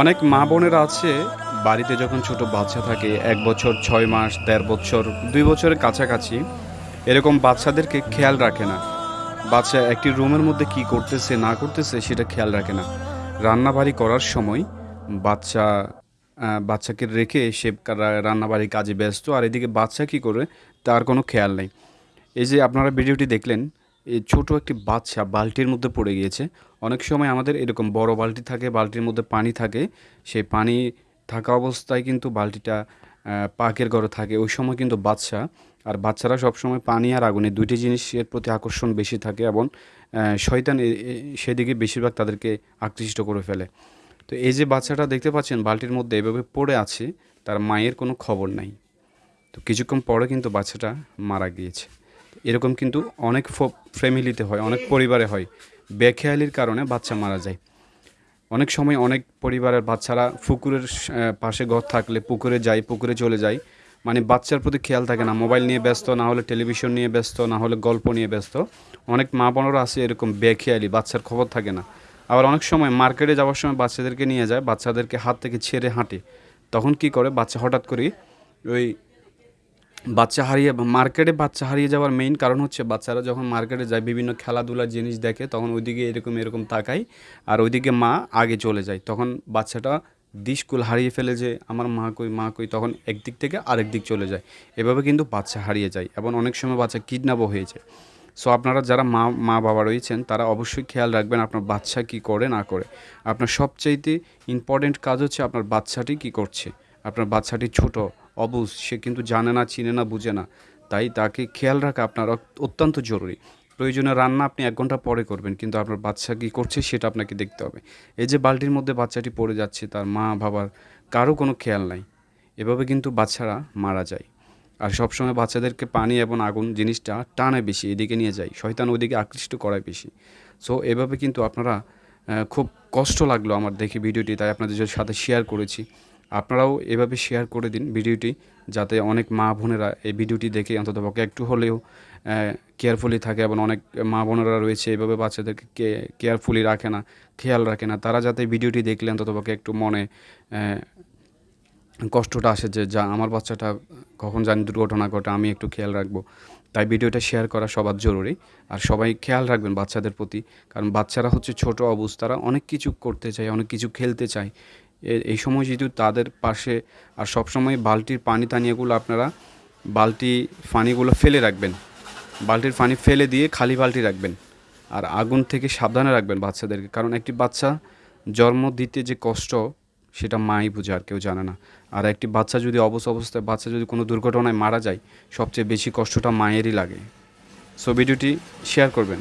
অনেক মা বোনেরা আছে, বাড়িতে যখন ছোট বাচ্চা থাকে, এক বছর, ছয় মাস, দেড় বছর, দুই বছরের কাছাকাছি, এরকম বাচ্চাদেরকে খেয়াল রাখে না। বাচ্চা একটি রুমের মধ্যে কি করতেছে, না করতেছে, সেটা খেয়াল রাখে না। রান্নাবাড়ি করার সময় বাচ্চা বাচ্চাকে রেখে সে রান্নাবাড়ির কাজে ব্যস্ত, আর এদিকে বাচ্চা কি করে, তার কোনো খেয়াল নেই। এই যে আপনারা ভিডিওটি দেখলেন ছোট একটি বাচ্চা বালতির মধ্যে পড়ে গিয়েছে। অনেক সময় আমাদের এরকম বড় বালতি থাকে, বালতির মধ্যে পানি থাকে। সেই পানি থাকা অবস্থায় কিন্তু বালতিটা পাকের ঘরে থাকে। ওই সময় কিন্তু বাচ্চা, আর বাচ্চারা সবসময় পানি আর আগুনে দুইটি জিনিসের প্রতি আকর্ষণ বেশি থাকে এবং শয়তান সেদিকে বেশিরভাগ তাদেরকে আকৃষ্ট করে ফেলে। তো এই যে বাচ্চাটা দেখতে পাচ্ছেন, বালতির মধ্যে এভাবে পড়ে আছে, তার মায়ের কোনো খবর নাই। তো কিছুক্ষণ পরে কিন্তু বাচ্চাটা মারা গিয়েছে। এরকম কিন্তু অনেক ফ্যামিলিতে হয়, অনেক পরিবারে হয়। বেখেয়ালির কারণে বাচ্চা মারা যায়। অনেক সময় অনেক পরিবারের বাচ্চারা পুকুরের পাশে ঘর থাকলে পুকুরে যায়, পুকুরে চলে যায়। মানে বাচ্চার প্রতি খেয়াল থাকে না, মোবাইল নিয়ে ব্যস্ত, না হলে টেলিভিশন নিয়ে ব্যস্ত, না হলে গল্প নিয়ে ব্যস্ত। অনেক মা বোনেরা আছে এরকম বেখেয়ালি, বাচ্চার খবর থাকে না। আবার অনেক সময় মার্কেটে যাওয়ার সময় বাচ্চাদেরকে নিয়ে যায়, বাচ্চাদেরকে হাত থেকে ছেড়ে হাঁটে। তখন কি করে? বাচ্চা হঠাৎ করে ওই বাচ্চা হারিয়ে মার্কেটে বাচ্চা হারিয়ে যাওয়ার মেইন কারণ হচ্ছে বাচ্চারা যখন মার্কেটে যায়, বিভিন্ন খেলাধুলার জিনিস দেখে, তখন ওইদিকে এরকম এরকম তাকায় আর ওইদিকে মা আগে চলে যায়। তখন বাচ্চাটা দিশকুল হারিয়ে ফেলে যে, আমার মা কই মা কই? তখন একদিক থেকে আরেক দিক চলে যায়। এভাবে কিন্তু বাচ্চা হারিয়ে যায় এবং অনেক সময় বাচ্চা কিডন্যাপও হয়ে যায়। সো আপনারা যারা মা মা বাবা রয়েছেন, তারা অবশ্যই খেয়াল রাখবেন আপনার বাচ্চা কি করে, না করে। আপনার সবচাইতে ইম্পর্টেন্ট কাজ হচ্ছে আপনার বাচ্চাটি কি করছে। আপনার বাচ্চাটি ছোট অবুজ সে কিন্তু জানে না, চিনে না, বুঝে না। তাই তাকে খেয়াল রাখা আপনার অত্যন্ত জরুরি। প্রয়োজনে রান্না আপনি এক ঘণ্টা পরে করবেন, কিন্তু আপনার বাচ্চা কী করছে সেটা আপনাকে দেখতে হবে। এই যে বালতির মধ্যে বাচ্চাটি পড়ে যাচ্ছে, তার মা, বাবার কারও কোনো খেয়াল নাই। এভাবে কিন্তু বাচ্চারা মারা যায়। আর সবসময় বাচ্চাদেরকে পানি এবং আগুন জিনিসটা টানে বেশি, এদিকে নিয়ে যায়। শয়তান ওইদিকে আকৃষ্ট করায় বেশি। সো, এভাবে কিন্তু আপনারা খুব কষ্ট লাগল আমার দেখে ভিডিওটি, তাই আপনাদের সাথে শেয়ার করেছি। আপনারাও এভাবে শেয়ার করে দিন ভিডিওটি, যাতে অনেক মা বোনেরা এই ভিডিওটি দেখে অন্তত পক্ষে একটু হলেও কেয়ারফুলি থাকে এবং অনেক মা বোনেরা রয়েছে এভাবে বাচ্চাদেরকে কেয়ারফুলি রাখে না, খেয়াল রাখে না। তারা যাতে ভিডিওটি দেখলে অন্তত পক্ষে একটু মনে কষ্টটা আসে যে, যা, আমার বাচ্চাটা কখন জানি দুর্ঘটনা ঘটে, আমি একটু খেয়াল রাখব। তাই ভিডিওটা শেয়ার করা সবার জরুরি। আর সবাই খেয়াল রাখবেন বাচ্চাদের প্রতি, কারণ বাচ্চারা হচ্ছে ছোট অবস্থারা অনেক কিছু করতে চায়, অনেক কিছু খেলতে চায়। এই সময় যেহেতু তাদের পাশে, আর সবসময় বালতির পানি টানিয়েগুলো আপনারা বালতি পানিগুলো ফেলে রাখবেন। বালতির পানি ফেলে দিয়ে খালি বালতি রাখবেন। আর আগুন থেকে সাবধানে রাখবেন বাচ্চাদেরকে। কারণ একটি বাচ্চা জন্ম দিতে যে কষ্ট, সেটা মাই বুঝে, আর কেউ জানে না। আর একটি বাচ্চা যদি অবস অবস্থায়, বাচ্চা যদি কোনো দুর্ঘটনায় মারা যায়, সবচেয়ে বেশি কষ্টটা মায়েরই লাগে। সো ভিডিওটি শেয়ার করবেন।